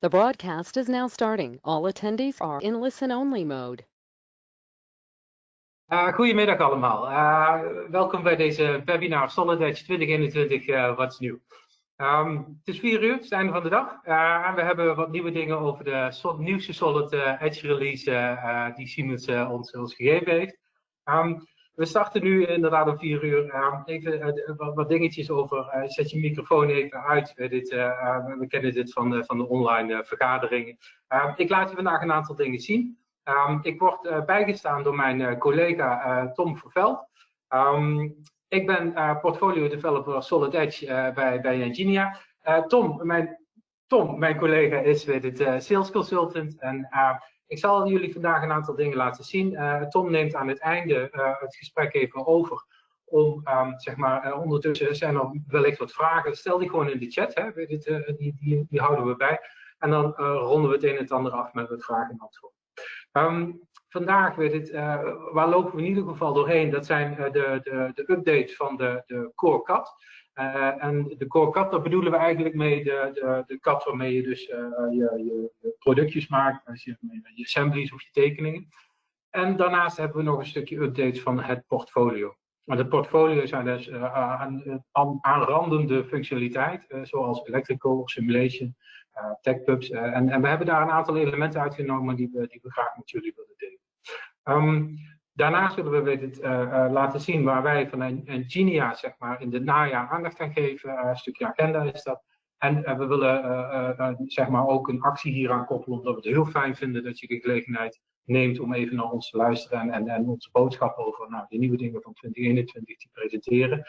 The broadcast is now starting. All attendees are in listen-only mode. Uh, goedemiddag allemaal. Uh, welkom bij deze webinar Solid Edge 2021 uh, Wat is nieuw. Um, het is vier uur, het is einde van de dag. en we hebben wat nieuwe dingen over de nieuwste Solid Edge release die Siemens ons, ons gegeven heeft. Um, we starten nu inderdaad om vier uur. Uh, even uh, wat, dingetjes over. Uh, zet je microfoon even uit. dit, we kennen dit van van de online vergaderingen. ik laat je vandaag een aantal dingen zien. Ik word bijgestaan door mijn collega Tom Verveld. Um, ik ben portfolio developer Solid Edge bij, bij. Tom, mijn, Tom, mijn collega, is weer het sales consultant. En ik zal jullie vandaag een aantal dingen laten zien. Uh, Tom neemt aan het einde uh, het gesprek even over. Om, um, zeg maar, uh, ondertussen zijn er wellicht wat vragen. Stel die gewoon in de chat, hè. Dit, die, die, die, houden we bij. En dan ronden we het een en het ander af met wat vragen en antwoorden. Um, vandaag, weet het, waar lopen we in ieder geval doorheen? Dat zijn de, de, de updates van de, de Core CAD. Uh, en de core cut, daar bedoelen we eigenlijk mee de, de, de cut waarmee je dus uh, je, je, productjes maakt, je, assemblies of je tekeningen. En daarnaast hebben we nog een stukje updates van het portfolio. Maar de portfolio zijn dus uh, aan, aanrandende functionaliteit, zoals electrical simulation, techpubs. en, en we hebben daar een aantal elementen uitgenomen die we, die we graag met jullie willen delen. Um, Daarnaast willen we het uh, uh, laten zien waar wij van Engenia zeg maar, in het najaar aandacht aan geven. Uh, een stukje agenda is dat. En we willen zeg maar ook een actie hieraan koppelen, omdat we het heel fijn vinden dat je de gelegenheid neemt om even naar ons te luisteren en, en onze boodschap over nou, de nieuwe dingen van 2021 te presenteren.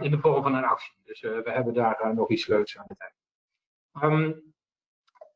in de vorm van een actie. Dus we hebben daar nog iets leuks aan het eind. Um,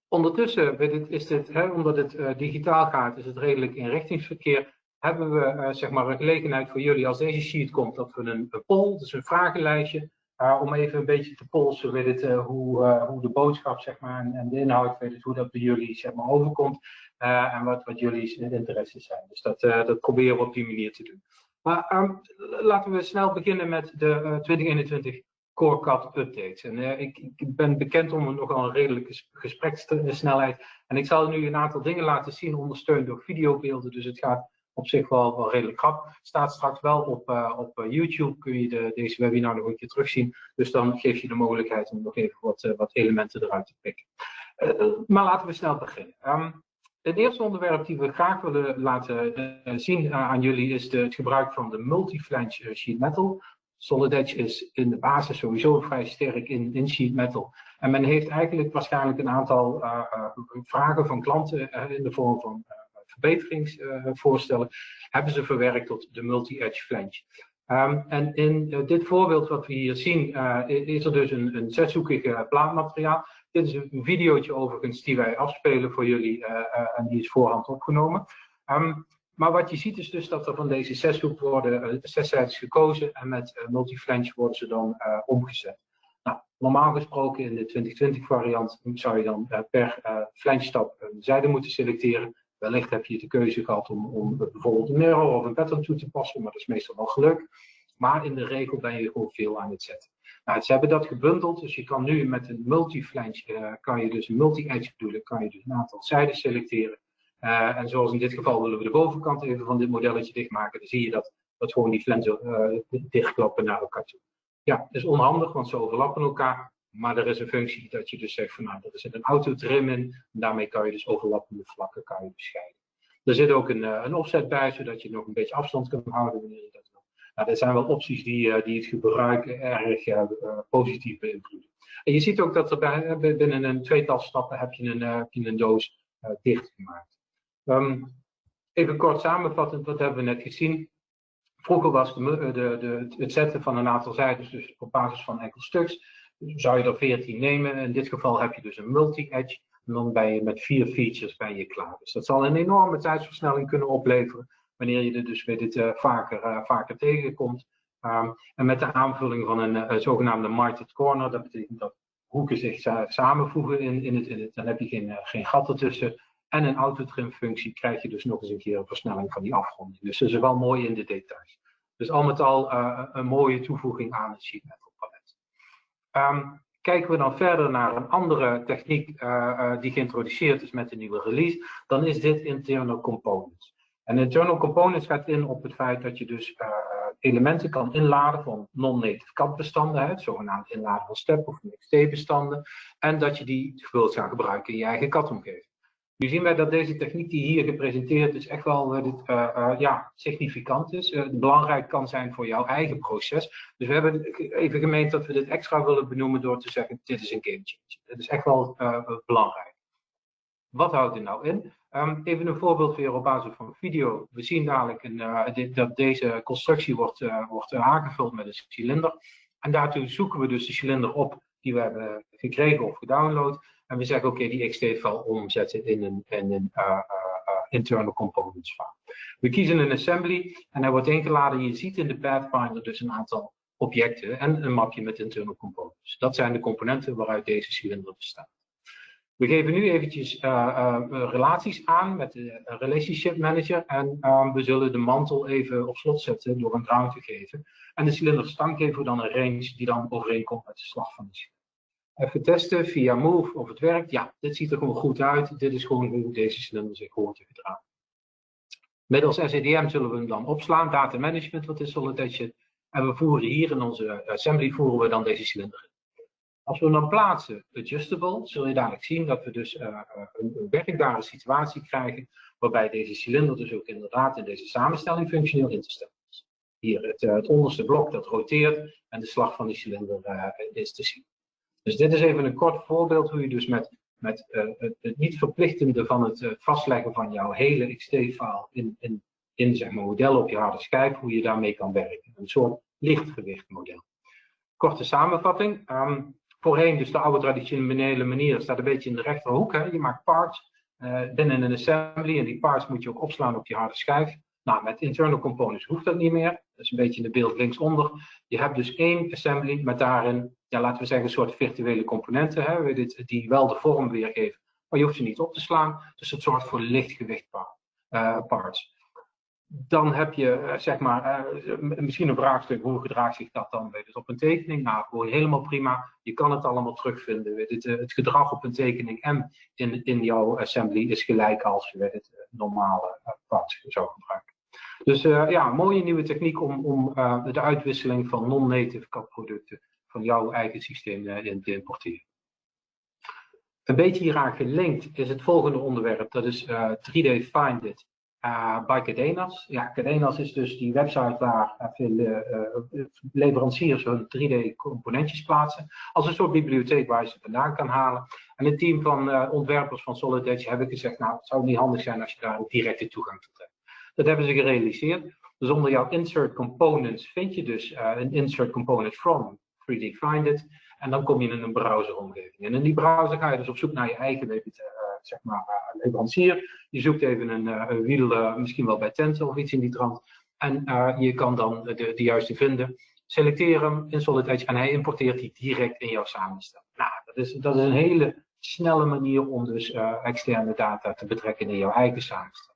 ondertussen is dit, hè, omdat het digitaal gaat, is het redelijk inrichtingsverkeer hebben we uh, zeg maar een gelegenheid voor jullie als deze sheet komt, dat we een, poll, dus een vragenlijstje, uh, om even een beetje te polsen weet het, uh, hoe, hoe de boodschap zeg maar, en, en de inhoud, weet het, hoe dat bij jullie zeg maar, overkomt en wat, wat jullie interesses zijn. Dus dat, dat proberen we op die manier te doen. Maar um, laten we snel beginnen met de 2021 CoreCAD updates. En ik, ik, ben bekend om nogal een redelijke gesprekssnelheid. En ik zal nu een aantal dingen laten zien, ondersteund door videobeelden. Dus het gaat op zich wel, wel redelijk grap. Staat straks wel op, uh, op uh, YouTube, kun je de, deze webinar nog een keer terugzien. Dus dan geef je de mogelijkheid om nog even wat, uh, wat elementen eruit te pikken. maar laten we snel beginnen. Um, het eerste onderwerp die we graag willen laten zien aan jullie is de, het gebruik van de multi-flange sheet metal. Solid Edge is in de basis sowieso vrij sterk in, in sheet metal. En men heeft eigenlijk waarschijnlijk een aantal vragen van klanten in de vorm van verbeteringsvoorstellen, hebben ze verwerkt tot de multi-edge flange. Um, en in uh, dit voorbeeld wat we hier zien, uh, is er dus een, een zeshoekig plaatmateriaal. Dit is een videootje overigens die wij afspelen voor jullie uh, en die is voorhand opgenomen. Um, maar wat je ziet is dus dat er van deze zeshoek worden zeszijds gekozen en met multi-flange worden ze dan omgezet. Nou, normaal gesproken in de 2020 variant zou je dan per flange stap een zijde moeten selecteren. Wellicht heb je de keuze gehad om, om bijvoorbeeld een mirror of een pattern toe te passen, maar dat is meestal wel geluk. Maar in de regel ben je gewoon veel aan het zetten. Nou, ze hebben dat gebundeld, dus je kan nu met een multi-flange, uh, kan je dus multi-edge bedoelen, kan je dus een aantal zijden selecteren. Uh, en zoals in dit geval willen we de bovenkant even van dit modelletje dichtmaken, dan zie je dat, dat gewoon die flansen uh, dichtklappen naar elkaar toe. Ja, dat is onhandig, want ze overlappen elkaar. Maar er is een functie dat je dus zegt van nou, er zit een autotrim in. En daarmee kan je dus overlappende vlakken kan je bescheiden. Er zit ook een, eh, een offset bij, zodat je nog een beetje afstand kunt houden wanneer je dat wil. Nou, er zijn wel opties die, uh, die het gebruik erg uh, positief beïnvloeden. En je ziet ook dat er bij, binnen een tweetal stappen heb je een, heb je een doos dichtgemaakt. Um, even kort samenvattend, wat hebben we net gezien? Vroeger was de, de, het zetten van een aantal zijden dus op basis van enkel stuks zou je er 14 nemen. In dit geval heb je dus een multi-edge. En dan ben je met vier features ben je klaar. Dus dat zal een enorme tijdsversnelling kunnen opleveren. Wanneer je er dus weer dit uh, vaker, uh, vaker tegenkomt. Um, en met de aanvulling van een uh, zogenaamde market corner. Dat betekent dat hoeken zich samenvoegen in, in, het, in het. Dan heb je geen, geen gat ertussen. En een autotrim functie krijg je dus nog eens een keer een versnelling van die afronding. Dus dat is wel mooi in de details. Dus al met al een mooie toevoeging aan het sheet metal. Um, Kijken we dan verder naar een andere techniek die geïntroduceerd is met de nieuwe release, dan is dit internal components. En internal components gaat in op het feit dat je dus elementen kan inladen van non-native CAD-bestanden, zogenaamd inladen van STEP of XT-bestanden, en dat je die wilt gaan gebruiken in je eigen CAD-omgeving. Nu zien wij dat deze techniek die hier gepresenteerd is echt wel uh, uh, ja, significant is. Uh, belangrijk kan zijn voor jouw eigen proces. Dus we hebben even gemeend dat we dit extra willen benoemen door te zeggen dit is een game changer. Is echt wel belangrijk. Wat houdt dit nou in? Um, even een voorbeeld weer op basis van video. We zien dadelijk een, dit, dat deze constructie wordt, wordt aangevuld met een cilinder. En daartoe zoeken we dus de cilinder op die we hebben gekregen of gedownload. En we zeggen, oké, die XT-file omzetten in een, in een uh, internal components file. We kiezen een assembly en hij wordt ingeladen. Je ziet in de Pathfinder dus een aantal objecten en een mapje met internal components. Dat zijn de componenten waaruit deze cilinder bestaat. We geven nu eventjes relaties aan met de Relationship Manager en we zullen de mantel even op slot zetten door een ground te geven. En de cilinder stank geven we dan een range die dan overeenkomt met de slag van de cilinder. Even testen via Move of het werkt. Ja, dit ziet er gewoon goed uit. Dit is gewoon hoe deze cilinder zich hoort te gedragen. Middels SEDM zullen we hem dan opslaan. Data management, wat is Solid. En we voeren hier in onze assembly voeren we dan deze cilinder in. Als we hem dan plaatsen, adjustable, zul je dadelijk zien dat we dus uh, een, een werkbare situatie krijgen. Waarbij deze cilinder dus ook inderdaad in deze samenstelling functioneel in te stellen is. Hier het, uh, het onderste blok dat roteert en de slag van die cilinder is te zien. Dus dit is even een kort voorbeeld hoe je dus met, met uh, het, niet verplichtende van het uh, vastleggen van jouw hele XT-file in, in, in zeg maar, model op je harde schijf, hoe je daarmee kan werken. Een soort lichtgewicht model. Korte samenvatting. Um, voorheen, dus de oude traditionele manier, staat een beetje in de rechterhoek. Hè. Je maakt parts uh, binnen een assembly en die parts moet je ook opslaan op je harde schijf. Nou, met internal components hoeft dat niet meer. Dat is een beetje in de beeld linksonder. Je hebt dus één assembly met daarin ja, laten we zeggen, een soort virtuele componenten, hè, die wel de vorm weergeven, maar je hoeft ze niet op te slaan. Dus het zorgt voor lichtgewicht uh, parts. Dan heb je, uh, zeg maar, uh, misschien een vraagstuk, hoe gedraagt zich dat dan weet het, op een tekening? Nou, gewoon helemaal prima. Je kan het allemaal terugvinden. Het, gedrag op een tekening en in, in jouw assembly is gelijk als je het normale parts zou gebruiken. Dus ja, mooie nieuwe techniek om, om de uitwisseling van non-native CAD producten van jouw eigen systeem eh, in te importeren. Een beetje hieraan gelinkt is het volgende onderwerp, dat is 3D eh, Find It uh, bij Cadenas. Ja, Cadenas is dus die website waar veel leveranciers hun 3D componentjes plaatsen. Als een soort bibliotheek waar je ze vandaan kan halen. En het team van ontwerpers van Solid Edge hebben gezegd, nou het zou niet handig zijn als je daar een directe toegang tot hebt. Dat hebben ze gerealiseerd. Dus onder jouw insert components vind je dus een insert component from 3D Find It. En dan kom je in een browseromgeving. En in die browser ga je dus op zoek naar je eigen uh, zeg maar, leverancier. Je zoekt even een, wiel, misschien wel bij Tenten of iets in die trant. En je kan dan de, de juiste vinden. Selecteer hem in Solid Edge en hij importeert die direct in jouw samenstelling. Nou, dat is, dat is een hele snelle manier om dus externe data te betrekken in jouw eigen samenstelling.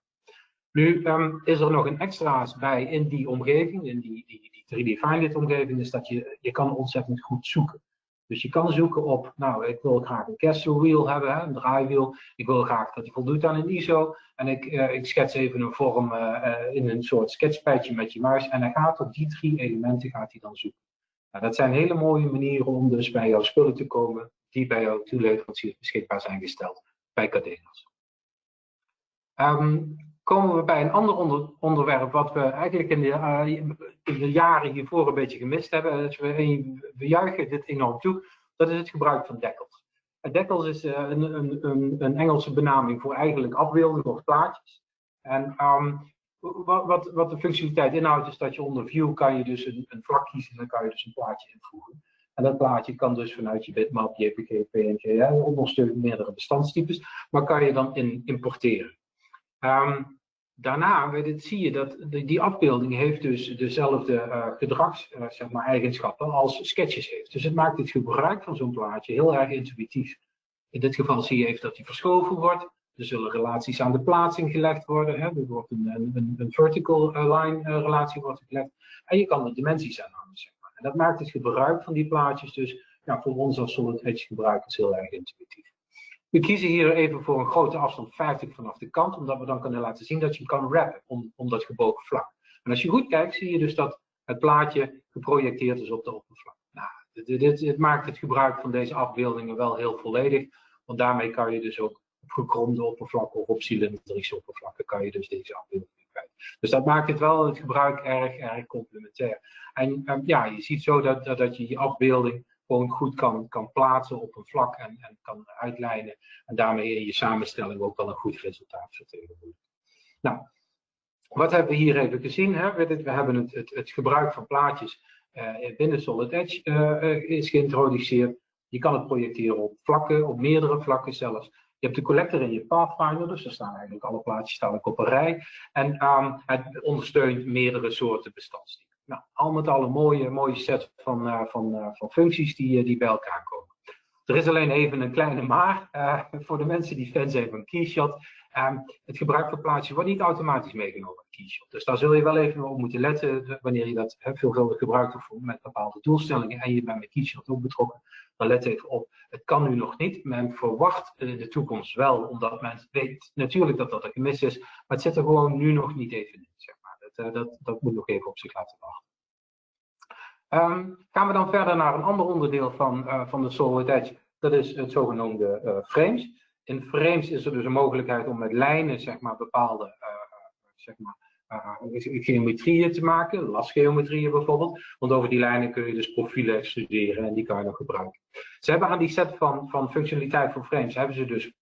Nu um, is er nog een extra's bij in die omgeving, in die, die, die 3D Find omgeving, is dat je, je kan ontzettend goed zoeken. Dus je kan zoeken op, nou, ik wil graag een castle wheel hebben, een draaiwiel. Ik wil graag dat die voldoet aan een ISO. En ik, uh, ik schets even een vorm uh, uh, in een soort sketchpadje met je muis. En hij gaat op die drie elementen gaat hij dan zoeken. Nou, dat zijn hele mooie manieren om dus bij jouw spullen te komen die bij jouw toeleveranciers beschikbaar zijn gesteld bij Cadenas. Um, komen we bij een ander onder, onderwerp wat we eigenlijk in de, uh, in de, jaren hiervoor een beetje gemist hebben. Dus we, we juichen dit enorm toe. Dat is het gebruik van dekkels. Dekkels is een, een, een, Engelse benaming voor eigenlijk afbeeldingen of plaatjes. En um, wat, wat, wat, de functionaliteit inhoudt is dat je onder view kan je dus een, een vlak kiezen en dan kan je dus een plaatje invoegen. En dat plaatje kan dus vanuit je bitmap, JPG, PNG, hè, ondersteunt meerdere bestandstypes, maar kan je dan in, importeren. Um, daarna dit, zie je dat die afbeelding heeft dus dezelfde uh, gedrags, uh, zeg als sketches heeft. Dus het maakt het gebruik van zo'n plaatje heel erg intuïtief. In dit geval zie je even dat die verschoven wordt. Er zullen relaties aan de plaatsing gelegd worden. Hè. Er wordt een, een, een vertical eh, line relatie wordt gelegd. En je kan er dimensies aan hangen. Zeg maar. En dat maakt het gebruik van die plaatjes dus ja, voor ons als Solid Edge gebruikers heel erg intuïtief. We kiezen hier even voor een grote afstand 50 vanaf de kant, omdat we dan kunnen laten zien dat je hem kan wrappen om, om dat gebogen vlak. En als je goed kijkt, zie je dus dat het plaatje geprojecteerd is op de oppervlak. Nou, dit, dit, maakt het gebruik van deze afbeeldingen wel heel volledig, want daarmee kan je dus ook op gekromde oppervlakken of op cylindrische oppervlakken kan je dus deze afbeeldingen kwijt. Dus dat maakt het wel het gebruik erg, erg complementair. En um, ja, je ziet zo dat, dat, dat je die afbeelding gewoon goed kan, kan plaatsen op een vlak en, en kan uitlijnen. En daarmee in je samenstelling ook wel een goed resultaat vertegenwoordigt. Nou, wat hebben we hier even gezien? Hè? We hebben het, het, gebruik van plaatjes uh, binnen Solid Edge uh, is geïntroduceerd. Je kan het projecteren op vlakken, op meerdere vlakken zelfs. Je hebt de collector in je Pathfinder, dus daar staan eigenlijk alle plaatjes staan op een rij. En um, het ondersteunt meerdere soorten bestandstypen. Nou, al met al een mooie, mooie set van, uh, van, uh, van functies die, uh, die bij elkaar komen. Er is alleen even een kleine maar voor de mensen die fan zijn van Keyshot. Um, het gebruik van plaatjes wordt niet automatisch meegenomen in Keyshot. Dus daar zul je wel even op moeten letten wanneer je dat veelvuldig gebruikt of met bepaalde doelstellingen en je bent met Keyshot ook betrokken. Dan let even op, het kan nu nog niet. Men verwacht de toekomst wel, omdat men weet natuurlijk dat dat een gemis is. Maar het zit er gewoon nu nog niet even in. Dat, dat, dat moet nog even op zich laten wachten. Um, gaan we dan verder naar een ander onderdeel van, uh, van de Solid Edge. Dat is het zogenoemde uh, frames. In frames is er dus een mogelijkheid om met lijnen zeg maar, bepaalde zeg maar, geometrieën te maken, lasgeometrieën bijvoorbeeld. Want over die lijnen kun je dus profielen extruderen en die kan je dan gebruiken. Ze hebben aan die set van, van functionaliteit voor frames hebben ze dus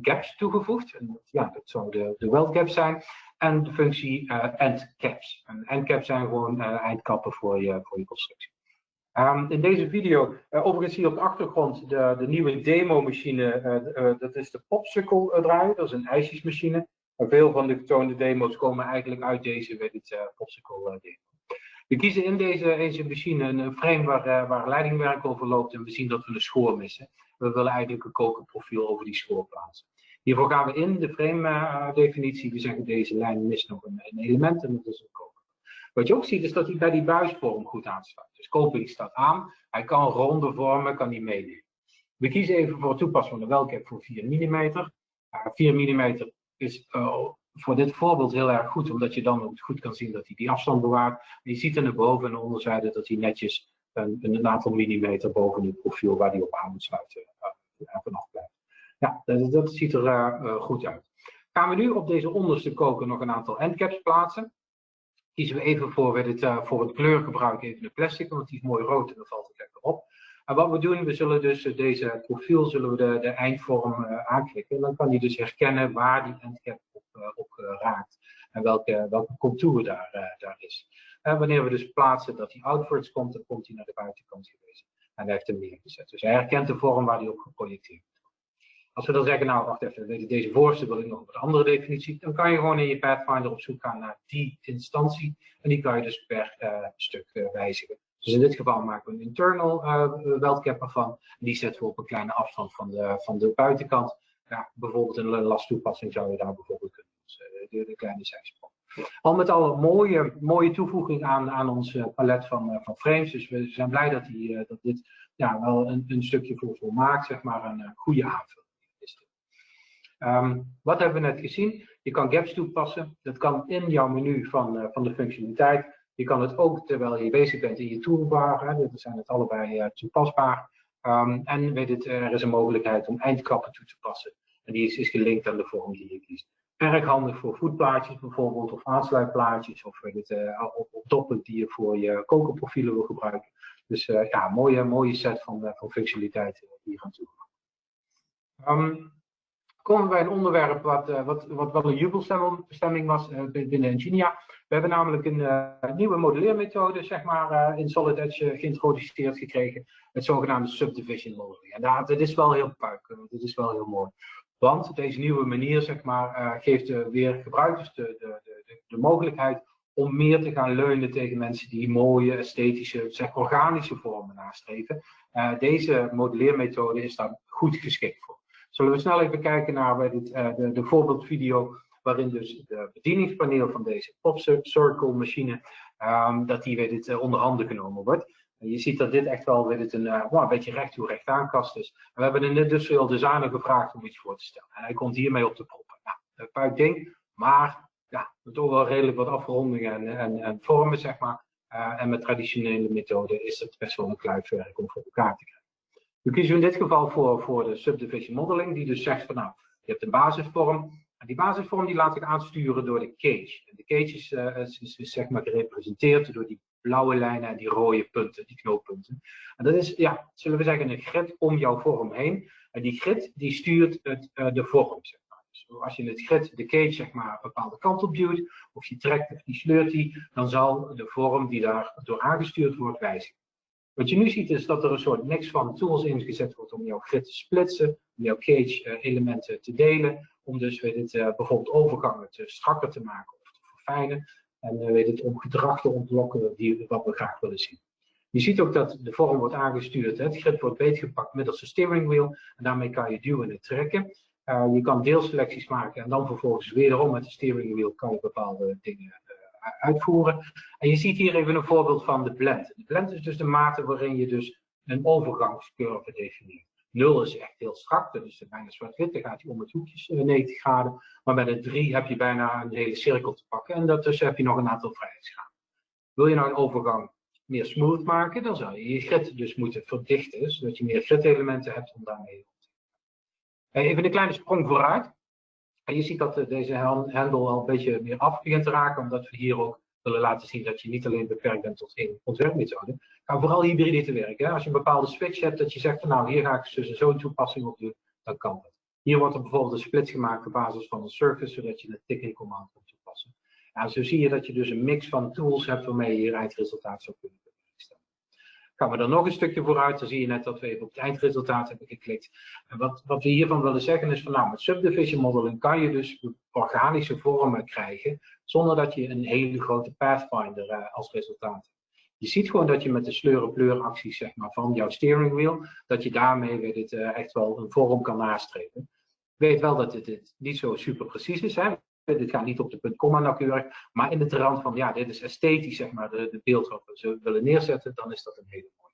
gaps toegevoegd. En ja, dat zou de, de weld gap zijn en de functie uh, endcaps. En endcaps zijn gewoon uh, eindkappen voor je, voor je constructie. Um, in deze video, uh, overigens hier op de achtergrond, de, de nieuwe demo-machine, dat is de Popsicle draaier, dat is een ijsjesmachine. Veel van de getoonde demo's komen eigenlijk uit deze weet Popsicle demo. We kiezen in deze, deze machine een frame waar, waar leidingwerk over loopt en we zien dat we een schoor missen. We willen eigenlijk een kokerprofiel over die schoor plaatsen. Hiervoor gaan we in de frame uh, definitie. We zeggen deze lijn mist nog een, element en dat is een koper. Wat je ook ziet is dat hij bij die buisvorm goed aansluit. Dus koper staat aan. Hij kan ronde vormen, kan hij meenemen. We kiezen even voor het toepassen van de voor 4 mm. Uh, 4 mm is uh, voor dit voorbeeld heel erg goed, omdat je dan ook goed kan zien dat hij die afstand bewaart. Je ziet aan de boven- en de onderzijde dat hij netjes een, een aantal millimeter boven het profiel waar hij op aan moet sluiten uh, vanaf blijft. Ja, dat, dat ziet er uh, goed uit. Gaan we nu op deze onderste koker nog een aantal endcaps plaatsen. Kiezen we even voor, dit, uh, voor het kleurgebruik even een plastic, want die is mooi rood en dan valt het lekker op. En wat we doen, we zullen dus deze profiel, zullen we de, de eindvorm aanklikken. En dan kan hij dus herkennen waar die endcap op, op raakt en welke, welke contour daar, daar is. En wanneer we dus plaatsen dat hij outwards komt, dan komt hij naar de buitenkant gewezen. En hij heeft hem neergezet. Dus hij herkent de vorm waar hij op geprojecteerd. Als we dan zeggen, nou wacht even, deze voorste wil ik nog op een andere definitie, dan kan je gewoon in je Pathfinder op zoek gaan naar die instantie en die kan je dus per uh, stuk uh, wijzigen. Dus in dit geval maken we een internal uh, weldcap ervan en die zetten we op een kleine afstand van de, van de buitenkant. Ja, bijvoorbeeld een lasttoepassing zou je daar bijvoorbeeld kunnen, dus, de, de, kleine zijsprong. Al met al een mooie, mooie toevoeging aan, aan ons palet van, van frames, dus we zijn blij dat, die, dat dit ja, wel een, een stukje voor, voor maakt, zeg maar een goede aanvulling. Um, wat hebben we net gezien? Je kan gaps toepassen. Dat kan in jouw menu van, uh, van de functionaliteit. Je kan het ook terwijl je bezig bent in je toolbar. Hè, dat zijn het allebei uh, toepasbaar. Um, en weet het, er is een mogelijkheid om eindkappen toe te passen. En die is, is gelinkt aan de vorm die je kiest. Erg handig voor voetplaatjes bijvoorbeeld, of aansluitplaatjes, of weet het, op, op doppen die je voor je kokerprofielen wil gebruiken. Dus ja, mooie, mooie set van, van functionaliteiten hier aan toe. Um, komen bij een onderwerp wat, uh, wat, wat wel een jubelstemming was uh, binnen Ingenia. We hebben namelijk een uh, nieuwe modelleermethode zeg maar, in Solid Edge geïntroduceerd gekregen. Het zogenaamde subdivision modeling. En dat, dat is wel heel puik, dit is wel heel mooi. Want deze nieuwe manier zeg maar, geeft weer gebruikers de, de, de, de, mogelijkheid om meer te gaan leunen tegen mensen die mooie, esthetische, zeg, organische vormen nastreven. deze modelleermethode is daar goed geschikt voor. Zullen we snel even kijken naar dit, uh, de, de, voorbeeldvideo waarin dus de bedieningspaneel van deze Pop Circle machine, um, dat die weer dit uh, onder handen genomen wordt. Je ziet dat dit echt wel weer een, uh, een beetje recht toe recht aankast is. We hebben een industrial designer gevraagd om iets voor te stellen. En hij komt hiermee op de proppen. Nou, een puik ding, maar ja, toch wel redelijk wat afrondingen en, en, en vormen, zeg maar. En met traditionele methoden is het best wel een kluifwerk om voor elkaar te krijgen. We kiezen in dit geval voor, voor de subdivision modeling, die dus zegt van nou, je hebt een basisvorm. En die basisvorm die laat ik aansturen door de cage. En de cage is, uh, is, is, zeg maar gerepresenteerd door die blauwe lijnen en die rode punten, die knooppunten. En dat is, ja, zullen we zeggen, een grid om jouw vorm heen. En die grid die stuurt het, uh, de vorm. Zeg maar. Dus als je het grid, de cage, zeg maar, een bepaalde kant op duwt, of je trekt of die sleurt die, dan zal de vorm die daar door aangestuurd wordt wijzigen. Wat je nu ziet is dat er een soort mix van tools ingezet wordt om jouw grid te splitsen, om jouw cage uh, elementen te delen, om dus weet het, uh, bijvoorbeeld overgangen te strakker te maken of te verfijnen. En uh, weet het, om gedrag te ontlokken die, wat we graag willen zien. Je ziet ook dat de vorm wordt aangestuurd. Het grid wordt beetgepakt middels een steering wheel. En daarmee kan je duwen en trekken. je kan deelselecties maken en dan vervolgens wederom met de steering wheel kan je bepaalde dingen uitvoeren. En je ziet hier even een voorbeeld van de blend. De blend is dus de mate waarin je dus een overgangscurve definieert. 0 is echt heel strak, dat is bijna zwart-wit, dan gaat hij om het hoekjes 90 graden. Maar met een 3 heb je bijna een hele cirkel te pakken en daartussen heb je nog een aantal vrijheidsgraden. Wil je nou een overgang meer smooth maken, dan zou je je grid dus moeten verdichten, zodat je meer grid-elementen hebt om daarmee te Even een kleine sprong vooruit. En je ziet dat eh, deze handel al een beetje meer af begint te raken, omdat we hier ook willen laten zien dat je niet alleen beperkt bent tot één ontwerpmethode, maar vooral hybride te werken. Als je een bepaalde switch hebt, dat je zegt van nou, hier ga ik dus zo'n toepassing op doen, dan kan dat. Hier wordt er bijvoorbeeld een split gemaakt op basis van een service, zodat je een ticking command kunt toepassen. En zo zie je dat je dus een mix van tools hebt waarmee je je eindresultaat zou kunnen Gaan we er nog een stukje vooruit, dan zie je net dat we even op het eindresultaat hebben geklikt. En wat, wat we hiervan willen zeggen is van nou, met subdivision modeling kan je dus organische vormen krijgen, zonder dat je een hele grote pathfinder uh, als resultaat hebt. Je ziet gewoon dat je met de sleur acties zeg maar, van jouw steering wheel, dat je daarmee weet het, uh, echt wel een vorm kan nastreven. Weet wel dat dit, dit niet zo super precies is. Hè? Dit gaat niet op de punt komma nauwkeurig, maar in de trant van ja, dit is esthetisch, zeg maar, de, de beeld wat we willen neerzetten, dan is dat een hele mooie.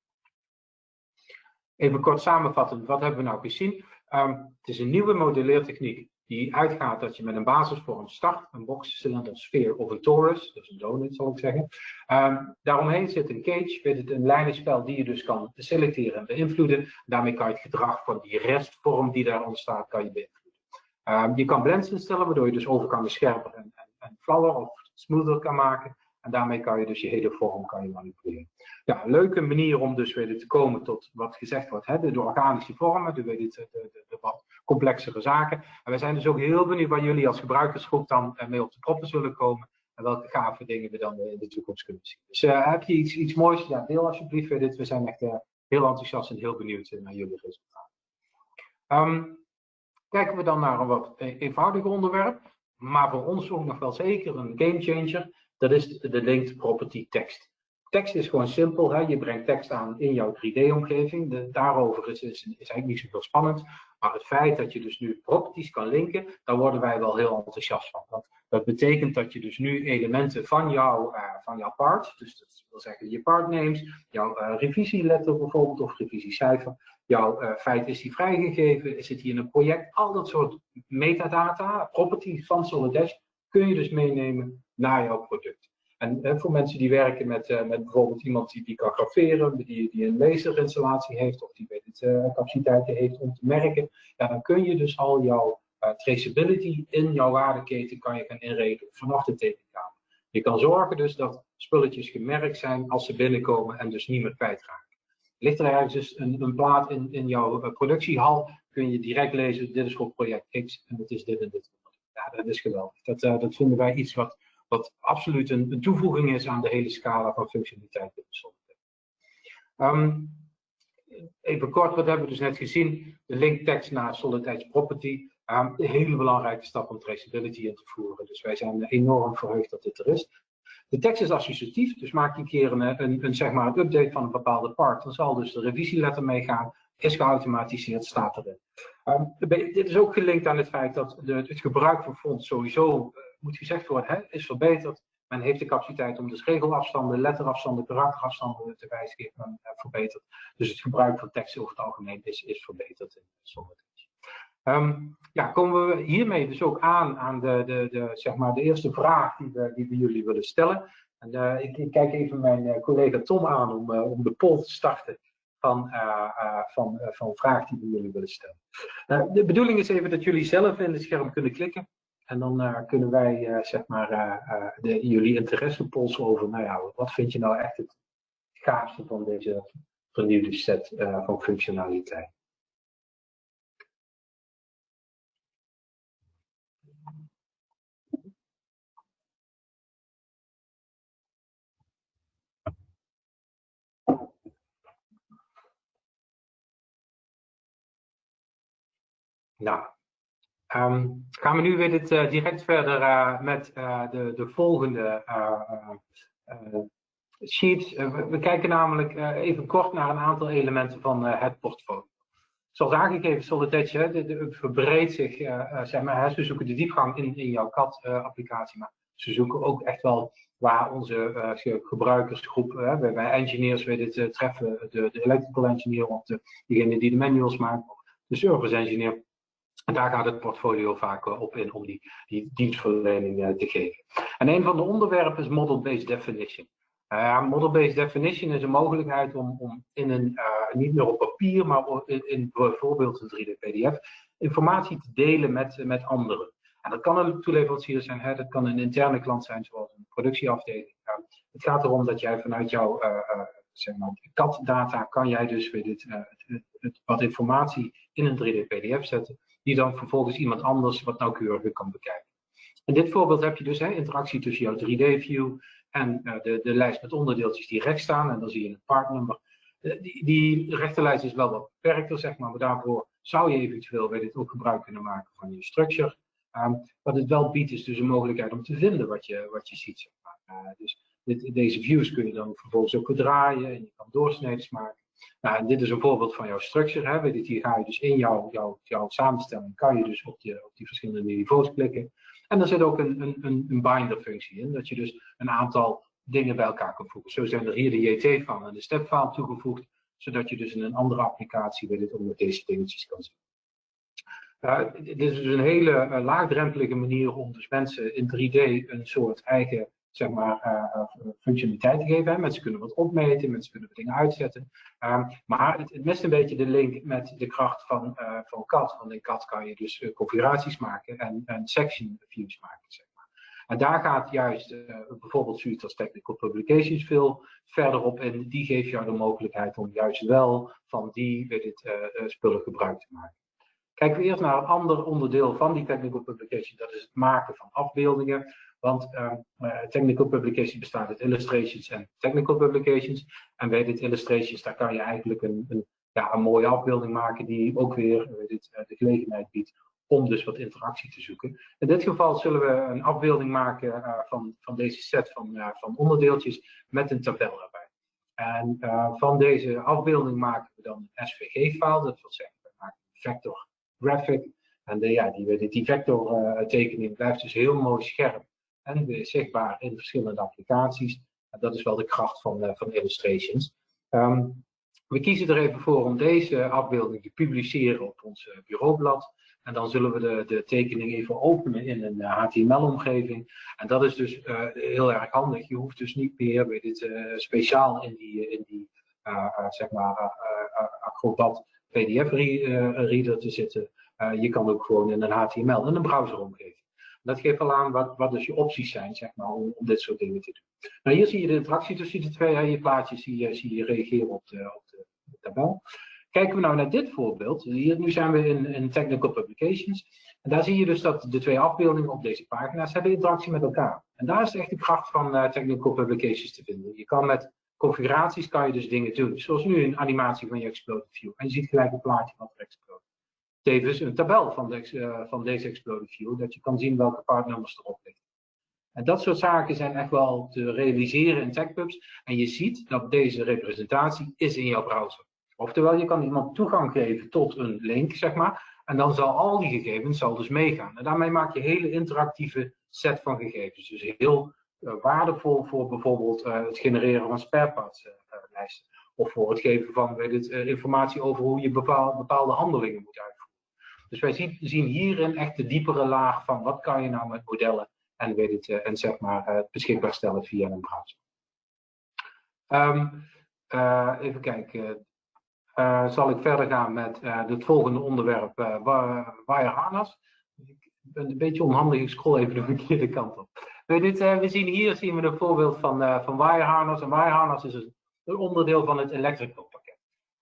Even kort samenvatten, wat hebben we nou gezien? Um, het is een nieuwe modelleertechniek die uitgaat dat je met een basisvorm start, een box, cilinder, sfeer of een torus, dus een donut zal ik zeggen. Um, daaromheen zit een cage, weet het, een lijnenspel die je dus kan selecteren en beïnvloeden. Daarmee kan je het gedrag van die restvorm die daar ontstaat, kan je beïnvloeden. Um, je kan blends instellen, waardoor je dus overgangen scherper en, en, en of smoother kan maken. En daarmee kan je dus je hele vorm kan je manipuleren. Ja, een leuke manier om dus weer te komen tot wat gezegd wordt, hè, de, organische vormen, de, de, de, de, wat complexere zaken. En we zijn dus ook heel benieuwd waar jullie als gebruikersgroep dan uh, mee op de proppen zullen komen. En welke gave dingen we dan in de toekomst kunnen zien. Dus uh, heb je iets, iets moois? Ja, deel alsjeblieft dit. We zijn echt uh, heel enthousiast en heel benieuwd naar jullie resultaten. Um, Kijken we dan naar een wat e-, eenvoudiger onderwerp, maar voor ons ook nog wel zeker een gamechanger. Dat is de linked property tekst. Tekst is gewoon simpel. Hè? Je brengt tekst aan in jouw 3D-omgeving. Daarover is, is, is, eigenlijk niet zoveel spannend. Maar het feit dat je dus nu properties kan linken, daar worden wij wel heel enthousiast van. Want dat betekent dat je dus nu elementen van, jou, uh, van jouw part, dus dat wil zeggen je part names, jouw uh, revisieletter bijvoorbeeld of revisiecijfer, jouw uh, feit is die vrijgegeven, is het hier een project, al dat soort metadata, properties van Solidash, kun je dus meenemen naar jouw product. En, en voor mensen die werken met, uh, met bijvoorbeeld iemand die, die kan graveren, die, die een laserinstallatie heeft of die weet het, uh, capaciteiten heeft om te merken, ja, dan kun je dus al jouw traceability in jouw waardeketen kan je gaan inregelen vanaf de tekenkamer. Je kan zorgen dus dat spulletjes gemerkt zijn als ze binnenkomen en dus niet meer kwijtraken. Ligt er ergens dus een, een plaat in, in jouw productiehal, kun je direct lezen, dit is voor project X en het is dit en dit. Ja, dat is geweldig. Dat, dat vinden wij iets wat wat absoluut een, een, toevoeging is aan de hele scala van functionaliteit in de um, even kort, wat hebben we dus net gezien? De link tekst naar Solid Edge Property. Um, een hele belangrijke stap om traceability in te voeren. Dus wij zijn enorm verheugd dat dit er is. De tekst is associatief, dus maak je een keer een, zeg maar een update van een bepaalde part. Dan zal dus de revisieletter meegaan, is geautomatiseerd, staat erin. Um, dit is ook gelinkt aan het feit dat de, het gebruik van fonts sowieso uh, moet gezegd worden, hè, is verbeterd. Men heeft de capaciteit om dus regelafstanden, letterafstanden, karakterafstanden te wijzigen en verbeterd. Dus het gebruik van tekst over het algemeen is, is verbeterd in sommige Um, ja, komen we hiermee dus ook aan aan de, de, de, zeg maar de eerste vraag die we, die we jullie willen stellen. En, uh, ik, kijk even mijn uh, collega Tom aan om, uh, om de poll te starten van, van, van vraag die we jullie willen stellen. de bedoeling is even dat jullie zelf in het scherm kunnen klikken. En dan kunnen wij zeg maar, de, jullie interesse polsen over, nou ja, wat vind je nou echt het gaafste van deze vernieuwde set van functionaliteit. Nou, um, gaan we nu weer dit, uh, direct verder uh, met uh, de, de volgende sheet. We, kijken namelijk even kort naar een aantal elementen van het portfolio. Zoals aangegeven, Solidedge hè, verbreedt zich, zeg maar, hè, ze zoeken de diepgang in, in jouw CAD-applicatie, maar ze zoeken ook echt wel waar onze gebruikersgroep, bij, bij engineers, we dit treffen, de, de electrical engineer of de, degene die de manuals maakt, de service engineer, en daar gaat het portfolio vaak op in om die, die dienstverlening eh, te geven. En een van de onderwerpen is Model-Based Definition. Uh, Model-Based Definition is een mogelijkheid om, om in een, uh, niet meer op papier, maar in, in bijvoorbeeld een 3D-PDF, informatie te delen met, met anderen. En dat kan een toeleverancier zijn, hè, dat kan een interne klant zijn, zoals een productieafdeling. het gaat erom dat jij vanuit jouw zeg maar, CAD-data kan jij dus weer dit, het, wat informatie in een 3D-PDF zetten die dan vervolgens iemand anders wat nauwkeuriger kan bekijken. In dit voorbeeld heb je dus hè, interactie tussen jouw 3D-view en uh, de, de lijst met onderdeeltjes die rechts staan. En dan zie je een partnummer. Uh, die, die rechterlijst is wel wat beperkter, zeg maar, maar daarvoor zou je eventueel bij dit ook gebruik kunnen maken van je structure. Um, wat het wel biedt is dus een mogelijkheid om te vinden wat je, wat je ziet. Maar. uh, dus dit, deze views kun je dan vervolgens ook draaien en je kan doorsneden maken. Nou, dit is een voorbeeld van jouw structure. Hè. Hier ga je dus in jouw, jouw, jouw samenstelling, kan je dus op, op die verschillende niveaus klikken. En er zit ook een, een, een binder functie in, dat je dus een aantal dingen bij elkaar kan voegen. Zo zijn er hier de JT van en de stepfile toegevoegd, zodat je dus in een andere applicatie weer onder deze dingetjes kan zien. Dit is dus een hele uh, laagdrempelige manier om dus mensen in 3D een soort eigen zeg maar, uh, functionaliteit te geven. Hè. Mensen kunnen wat opmeten, mensen kunnen dingen uitzetten. Um, maar het, het mist een beetje de link met de kracht van, uh, van CAD. Want in CAD kan je dus configuraties maken en, en section views maken. Zeg maar. En daar gaat juist bijvoorbeeld zoiets als Technical Publications veel verder op in. Die geeft jou de mogelijkheid om juist wel van die spullen gebruik te maken. Kijken we eerst naar een ander onderdeel van die Technical Publication. Dat is het maken van afbeeldingen. Want um, uh, technical publications bestaat uit illustrations en technical publications. En bij dit illustrations, daar kan je eigenlijk een, een, ja, een mooie afbeelding maken die ook weer dit, uh, de gelegenheid biedt om dus wat interactie te zoeken. In dit geval zullen we een afbeelding maken van, van deze set van, van onderdeeltjes met een tabel erbij. En van deze afbeelding maken we dan een SVG-file, dat wil zeggen, we maken een vector graphic. En de, ja, die, die vector tekening blijft dus heel mooi scherp en weer zichtbaar in verschillende applicaties. dat is wel de kracht van, uh, van illustrations. Um, we kiezen er even voor om deze afbeelding te publiceren op ons uh, bureaublad. En dan zullen we de, de tekening even openen in een HTML-omgeving. Eh, en dat is dus heel erg handig. Je hoeft dus niet meer bij dit speciaal in die, in die zeg maar, Acrobat PDF-reader te zitten. je kan ook gewoon in een HTML in een browseromgeving. Dat geeft al aan wat, wat dus je opties zijn, zeg maar, om, om dit soort dingen te doen. Nou, hier zie je de interactie tussen de twee. Je plaatjes zie je, zie je reageren op de, op de, tabel. Kijken we nou naar dit voorbeeld. Hier, nu zijn we in, in Technical Publications. En daar zie je dus dat de twee afbeeldingen op deze pagina's hebben interactie met elkaar. En daar is echt de kracht van uh, Technical Publications te vinden. Je kan met configuraties kan je dus dingen doen. Zoals nu een animatie van je Exploded View. En je ziet gelijk een plaatje wat er explode tevens een tabel van, de, uh, van deze Exploded View, dat je kan zien welke partnummers erop liggen. En dat soort zaken zijn echt wel te realiseren in TechPubs. En je ziet dat deze representatie is in jouw browser. Oftewel, je kan iemand toegang geven tot een link, zeg maar. En dan zal al die gegevens zal dus meegaan. En daarmee maak je een hele interactieve set van gegevens. Dus heel waardevol voor bijvoorbeeld het genereren van sparepartslijsten. of voor het geven van weet het, informatie over hoe je bepaalde, bepaalde handelingen moet uitvoeren. Dus wij zien, zien hierin echt de diepere laag van wat kan je nou met modellen en, weet het, en zeg maar beschikbaar stellen via een browser. Um, even kijken. Zal ik verder gaan met het volgende onderwerp, wire harness. Ik ben een beetje onhandig, ik scroll even de verkeerde kant op. We, dit, we zien hier zien we een voorbeeld van, van wire harness. Een wire harness is een, onderdeel van het electrical.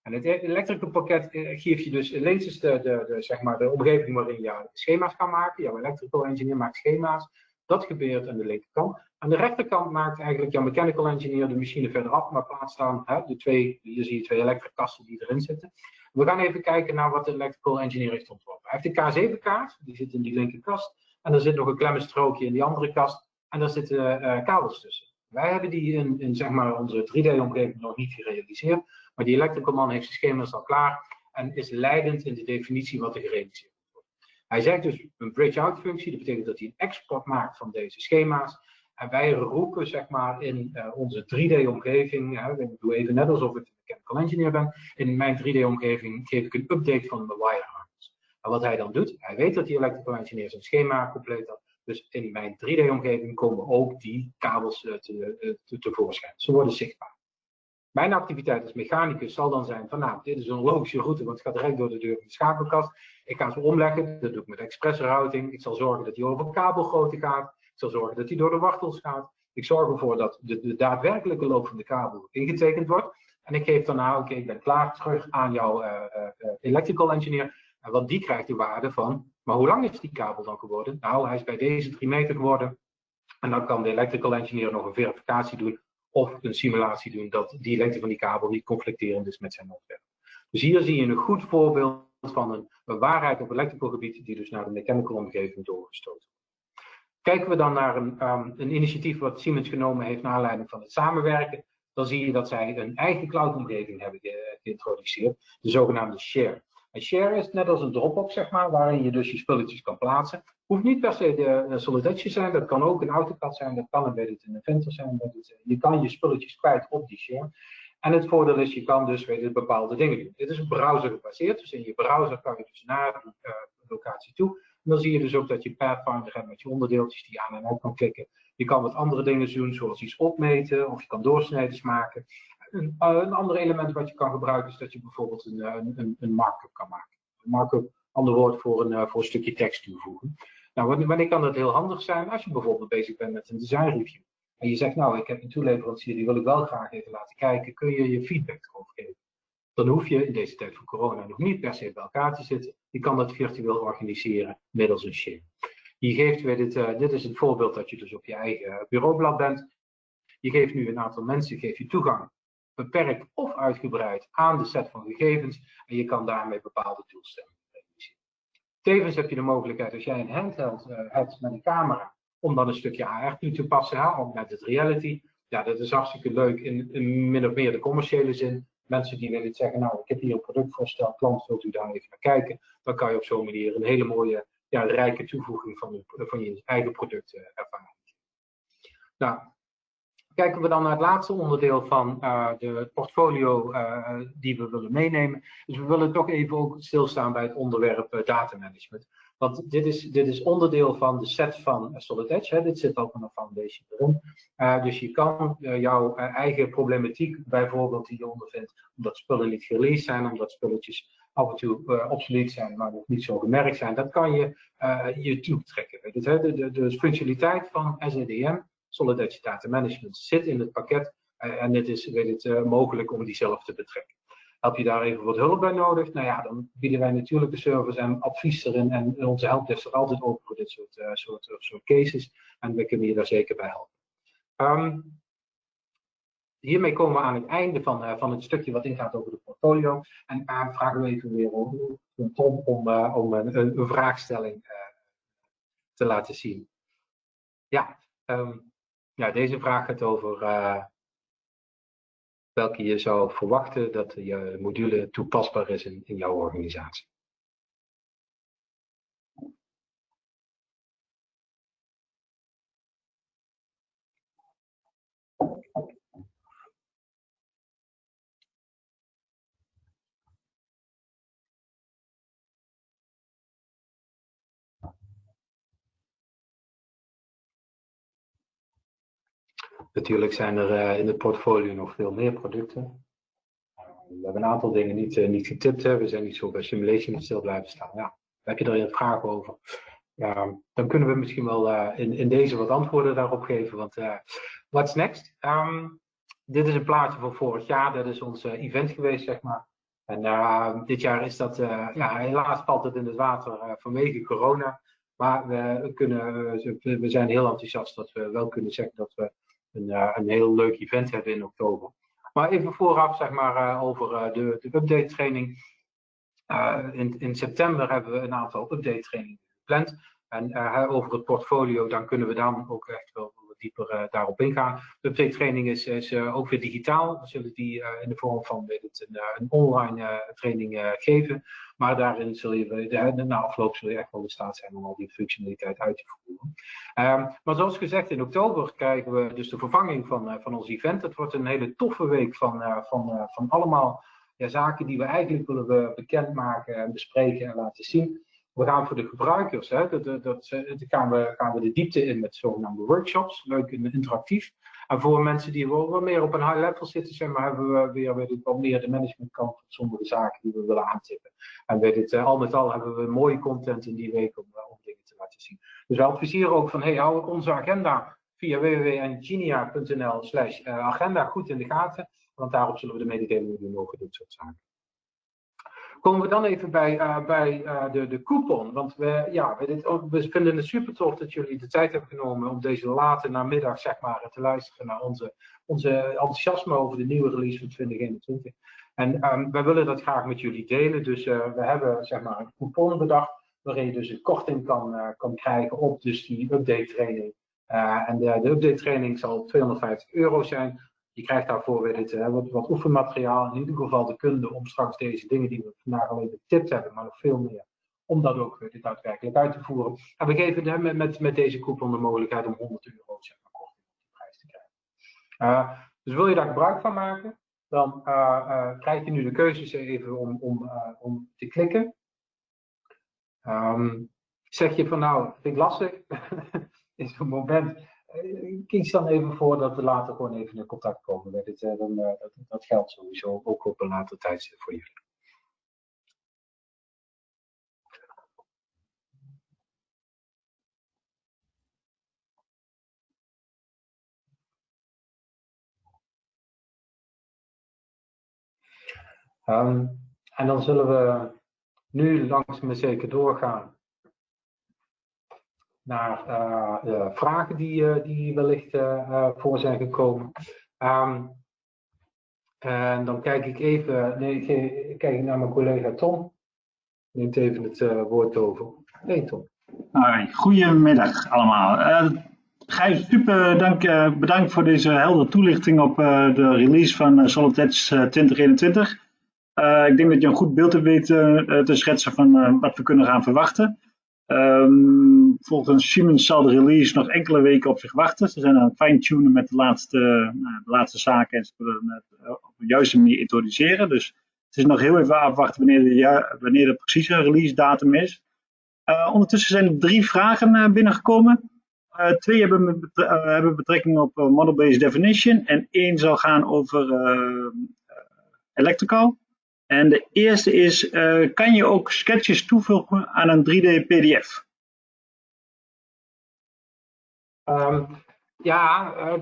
En het electrical pakket geeft je dus links de, de, de, zeg maar de omgeving waarin je schema's kan maken. Jouw electrical engineer maakt schema's. Dat gebeurt aan de linkerkant. Aan de rechterkant maakt eigenlijk jouw mechanical engineer de machine verderaf, maar plaatst dan hè, de twee, hier zie je twee elektrikasten die erin zitten. We gaan even kijken naar wat de electrical engineer heeft ontworpen. Hij heeft de K7-kaart, die zit in die linkerkast. En er zit nog een klemmenstrookje in die andere kast. En daar zitten uh, kabels tussen. Wij hebben die in, in zeg maar onze 3D-omgeving nog niet gerealiseerd. Maar die electrical man heeft zijn schema's al klaar en is leidend in de definitie wat er gerealiseerd wordt. Hij zegt dus een bridge-out functie. Dat betekent dat hij een export maakt van deze schema's. En wij roepen zeg maar in uh, onze 3D-omgeving, ik doe even net alsof ik een mechanical engineer ben, in mijn 3D-omgeving geef ik een update van mijn wire harness. En wat hij dan doet, hij weet dat die electrical engineer zijn schema compleet had, dus in mijn 3D-omgeving komen ook die kabels te, uh, te, tevoorschijn. Ze worden zichtbaar. Mijn activiteit als mechanicus zal dan zijn van nou, dit is een logische route, want het gaat direct door de deur van de schakelkast. Ik ga ze omleggen, dat doe ik met express routing. Ik zal zorgen dat die over kabelgrootte gaat. Ik zal zorgen dat hij door de wachtels gaat. Ik zorg ervoor dat de, de daadwerkelijke loop van de kabel ingetekend wordt. En ik geef daarna, oké, ik ben klaar terug aan jouw uh, uh, electrical engineer. En want die krijgt de waarde van, maar hoe lang is die kabel dan geworden? Nou, hij is bij deze 3 meter geworden. En dan kan de electrical engineer nog een verificatie doen of een simulatie doen dat die lengte van die kabel niet conflicterend is met zijn ontwerp. Dus hier zie je een goed voorbeeld van een, waarheid op electrical gebied die dus naar de mechanical omgeving doorgestoten Kijken we dan naar een, um, een initiatief wat Siemens genomen heeft naar aanleiding van het samenwerken, dan zie je dat zij een eigen cloud-omgeving hebben geïntroduceerd, de zogenaamde Share. En Share is net als een Dropbox, zeg maar, waarin je dus je spulletjes kan plaatsen. Hoeft niet per se de, Edge te zijn, dat kan ook een AutoCAD zijn, dat kan een in Inventor zijn. Het, je kan je spulletjes kwijt op die Share. En het voordeel is, je kan dus weet bepaalde dingen doen. Dit is een browser gebaseerd, dus in je browser kan je dus naar de uh, locatie toe dan zie je dus ook dat je Pathfinder hebt met je onderdeeltjes die je aan en uit kan klikken. Je kan wat andere dingen doen, zoals iets opmeten, of je kan doorsneden maken. Een, uh, een ander element wat je kan gebruiken is dat je bijvoorbeeld een, eh, een, een markup kan maken. Een markup, ander woord voor een, uh, voor een stukje tekst toevoegen. Nou, wanneer kan dat heel handig zijn? Als je bijvoorbeeld bezig bent met een design review. En je zegt, nou, ik heb een toeleverancier, die wil ik wel graag even laten kijken. Kun je je feedback erover geven? dan hoef je in deze tijd van corona nog niet per se bij elkaar te zitten. Je kan dat virtueel organiseren middels een share. Je geeft weer dit, dit is het voorbeeld dat je dus op je eigen bureaublad bent. Je geeft nu een aantal mensen geef je toegang, beperkt of uitgebreid, aan de set van gegevens. En je kan daarmee bepaalde doelstellingen realiseren. Tevens heb je de mogelijkheid, als jij een handheld uh, hebt met een camera, om dan een stukje AR toe te passen, hè, met het reality. Ja, dat is hartstikke leuk in, in min of meer de commerciële zin mensen die willen zeggen, nou, ik heb hier een productvoorstel, klant, wilt u daar even naar kijken? Dan kan je op zo'n manier een hele mooie, ja, rijke toevoeging van van je eigen product uh, ervaren. Nou, kijken we dan naar het laatste onderdeel van uh, de portfolio uh, die we willen meenemen. Dus we willen toch even ook stilstaan bij het onderwerp datamanagement. Want dit is, dit is onderdeel van de set van Solid Edge. Hè. Dit zit ook in een foundation erin. Dus je kan jouw eigen problematiek, bijvoorbeeld die je ondervindt, omdat spullen niet released zijn, omdat spulletjes af en toe obsolet zijn, maar nog niet zo gemerkt zijn, dat kan je je toetrekken. De, de, de functionaliteit van SEDM, Solid Edge Data Management, zit in het pakket. en het is weet het, mogelijk om die zelf te betrekken. Heb je daar even wat hulp bij nodig? Nou ja, dan bieden wij natuurlijk de service en advies erin. En onze helpdesk staat altijd open voor dit soort, uh, soort, soort cases. En we kunnen je daar zeker bij helpen. Um, hiermee komen we aan het einde van, van het stukje wat ingaat over de portfolio. En uh, vragen we even weer om, Tom om, om een, een, vraagstelling te laten zien. Ja, um, ja, deze vraag gaat over welke je zou verwachten dat je module toepasbaar is in, in jouw organisatie. Natuurlijk zijn er in het portfolio nog veel meer producten. we hebben een aantal dingen niet, niet getipt. Hè. We zijn niet zo bij simulation stil blijven staan. Ja, heb je er een vraag over? Ja, dan kunnen we misschien wel in, in deze wat antwoorden daarop geven. Want what's next? Um, dit is een plaatje van vorig jaar. Dat is ons event geweest, zeg maar. En uh, dit jaar is dat, ja, helaas valt het in het water vanwege corona. Maar we, kunnen, we zijn heel enthousiast dat we wel kunnen zeggen dat we een, een heel leuk event hebben in oktober. Maar even vooraf, zeg maar, over de, de update training. in, in september hebben we een aantal update trainingen gepland. En over het portfolio, dan kunnen we dan ook echt wel dieper uh, daarop ingaan. De update training is, is ook weer digitaal. We zullen die in de vorm van een, een online training geven. Maar daarin zul je de, na afloop zul je echt wel in staat zijn om al die functionaliteit uit te voeren. Um, maar zoals gezegd, in oktober krijgen we dus de vervanging van, van ons event. Het wordt een hele toffe week van, van, van allemaal ja, zaken die we eigenlijk willen bekendmaken en bespreken en laten zien we gaan voor de gebruikers, hè, dat, dat, dat, gaan, we, gaan we de diepte in met zogenaamde workshops, leuk en interactief. En voor mensen die wel wat meer op een high level zitten, zeg maar, hebben we weer weet wat meer de managementkant van sommige zaken die we willen aantippen. En weet het, al met al hebben we mooie content in die week om, om dingen te laten zien. Dus we adviseren ook van, hey, hou onze agenda via www.engineer.nl slash eh, agenda goed in de gaten, want daarop zullen we de mededelingen doen over dit soort zaken. Komen we dan even bij, uh, bij uh, de, de coupon. Want we, ja, we, dit, we, vinden het super tof dat jullie de tijd hebben genomen om deze late namiddag zeg maar, te luisteren naar onze, onze enthousiasme over de nieuwe release van 2021. En um, wij willen dat graag met jullie delen. Dus uh, we hebben zeg maar, een coupon bedacht waarin je dus een korting kan, kan krijgen op dus die update training. en de update training zal 250 euro zijn. Je krijgt daarvoor weer dit, wat, wat oefenmateriaal, in ieder geval de kunde om straks deze dingen die we vandaag al even getipt hebben, maar nog veel meer, om dat ook dit daadwerkelijk uit te voeren. En we geven hem met, met, deze coupon de mogelijkheid om 100 euro zeg maar, korting op de prijs te krijgen. Uh, dus wil je daar gebruik van maken, dan krijg je nu de keuzes even om, om, om te klikken. Um, zeg je van nou, vind ik lastig, is een moment eh, kies dan even voor dat we later gewoon even in contact komen met het. Dan, uh, dat, dat, geldt sowieso ook op een later tijdstip voor jullie. Um, en dan zullen we nu langzaam maar zeker doorgaan naar uh, vragen die, uh, die wellicht voor zijn gekomen. Um, en dan kijk ik even, nee, kijk naar mijn collega Tom. Neemt even het woord over. Nee, Tom. Goedemiddag allemaal. Uh, Gijs, super dank, bedankt voor deze heldere toelichting op de release van Solid Edge 2021. ik denk dat je een goed beeld hebt weten te schetsen van wat we kunnen gaan verwachten. Um, volgens Siemens zal de release nog enkele weken op zich wachten. Ze zijn aan het fine-tunen met de laatste, nou, de laatste zaken en ze willen het eh, op de juiste manier introduceren. Dus het is nog heel even afwachten wanneer de, wanneer de precieze release datum is. Uh, ondertussen zijn er drie vragen uh, binnengekomen. Twee hebben, hebben, betrekking op model-based definition en één zal gaan over electrical. En de eerste is, uh, kan je ook sketches toevoegen aan een 3D PDF? Um, ja, uh,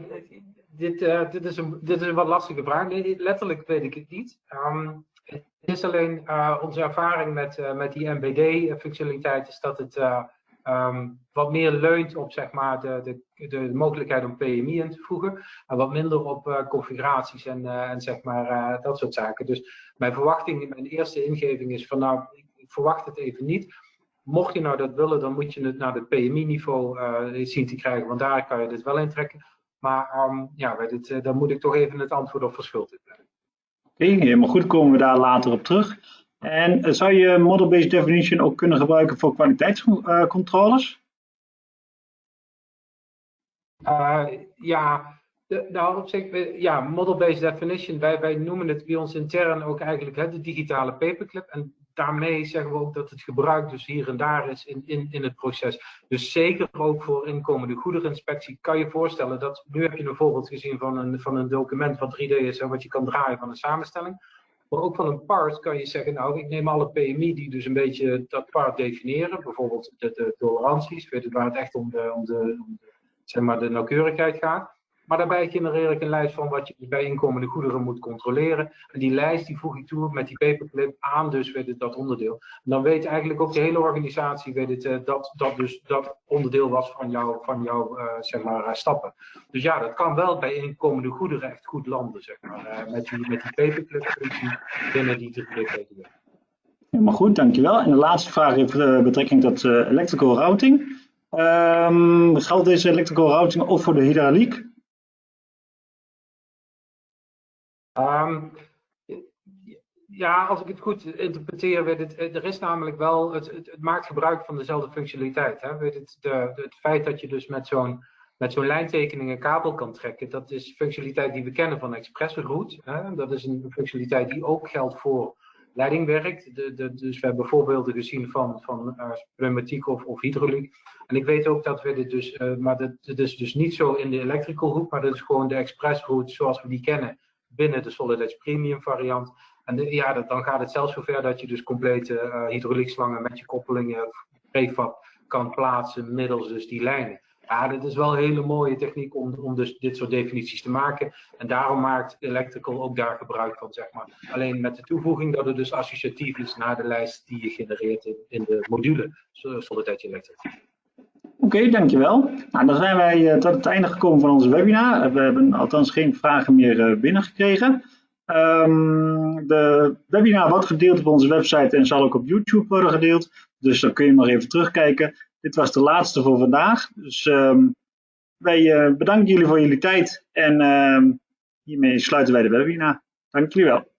dit, uh, dit, is een, dit is een wat lastige vraag. Nee, letterlijk weet ik het niet. Um, het is alleen onze ervaring met, met die MBD-functionaliteit is dat het um, wat meer leunt op zeg maar, de, de, de mogelijkheid om PMI in te voegen. En wat minder op uh, configuraties en, uh, en zeg maar, uh, dat soort zaken. Dus mijn verwachting, mijn eerste ingeving is van nou, ik verwacht het even niet. Mocht je nou dat willen, dan moet je het naar het PMI-niveau zien te krijgen, want daar kan je dit wel intrekken. Maar um, ja, dit, dan moet ik toch even het antwoord op verschuld hebben. Oké, helemaal goed, komen we daar later op terug. En eh, zou je model-based definition ook kunnen gebruiken voor kwaliteitscontroles? Uh, ja, nou, op ja, model-based definition, wij, wij noemen het bij ons intern ook eigenlijk hè, de digitale paperclip. En daarmee zeggen we ook dat het gebruik dus hier en daar is in, in, in het proces. Dus zeker ook voor inkomende goedereninspectie kan je voorstellen dat, nu heb je een voorbeeld gezien van een, van een document wat 3D is en wat je kan draaien van een samenstelling. Maar ook van een part kan je zeggen, nou, ik neem alle PMI die dus een beetje dat part definiëren. Bijvoorbeeld de, de toleranties, het, waar het echt om de, om de, om de, zeg maar de nauwkeurigheid gaat. Maar daarbij genereer ik een lijst van wat je bij inkomende goederen moet controleren. En die lijst die voeg ik toe met die paperclip aan dus weet het, dat onderdeel. Dan weet eigenlijk ook de hele organisatie weet het, uh, dat dat dus dat onderdeel was van jouw van jou, uh, zeg maar, uh, stappen. Dus ja, dat kan wel bij inkomende goederen echt goed landen, zeg maar. met, die, met die paperclip functie binnen die 3D-PTW. Helemaal goed, dankjewel. En de laatste vraag heeft betrekking tot electrical routing. Um, geldt deze electrical routing ook voor de hydrauliek? Um, ja, als ik het goed interpreteer, weet het, er is namelijk wel, het, het, maakt gebruik van dezelfde functionaliteit. Hè? Weet het, de, het feit dat je dus met zo'n met zo'n lijntekening een kabel kan trekken, dat is functionaliteit die we kennen van ExpressRoute. Dat is een functionaliteit die ook geldt voor leidingwerk. De, de, dus we hebben voorbeelden gezien van, van uh, pneumatiek of, of hydrauliek. En ik weet ook dat we dit dus, uh, maar dat, dat, is dus niet zo in de electrical route, maar dat is gewoon de expressroute zoals we die kennen binnen de Solid Edge Premium variant. En ja, dan gaat het zelfs zover dat je dus complete uh, hydrauliekslangen met je koppelingen prefab kan plaatsen middels dus die lijnen. Ja, dit is wel een hele mooie techniek om, om dus dit soort definities te maken. En daarom maakt Electrical ook daar gebruik van, zeg maar. Alleen met de toevoeging dat het dus associatief is naar de lijst die je genereert in, in de module Solid Edge Electric. Oké, dankjewel. Nou, dan zijn wij uh, tot het einde gekomen van onze webinar. We hebben althans geen vragen meer uh, binnengekregen. Um, de webinar wordt gedeeld op onze website en zal ook op YouTube worden gedeeld. Dus dan kun je nog even terugkijken. Dit was de laatste voor vandaag. Dus um, wij bedanken jullie voor jullie tijd en hiermee sluiten wij de webinar. Dank jullie wel.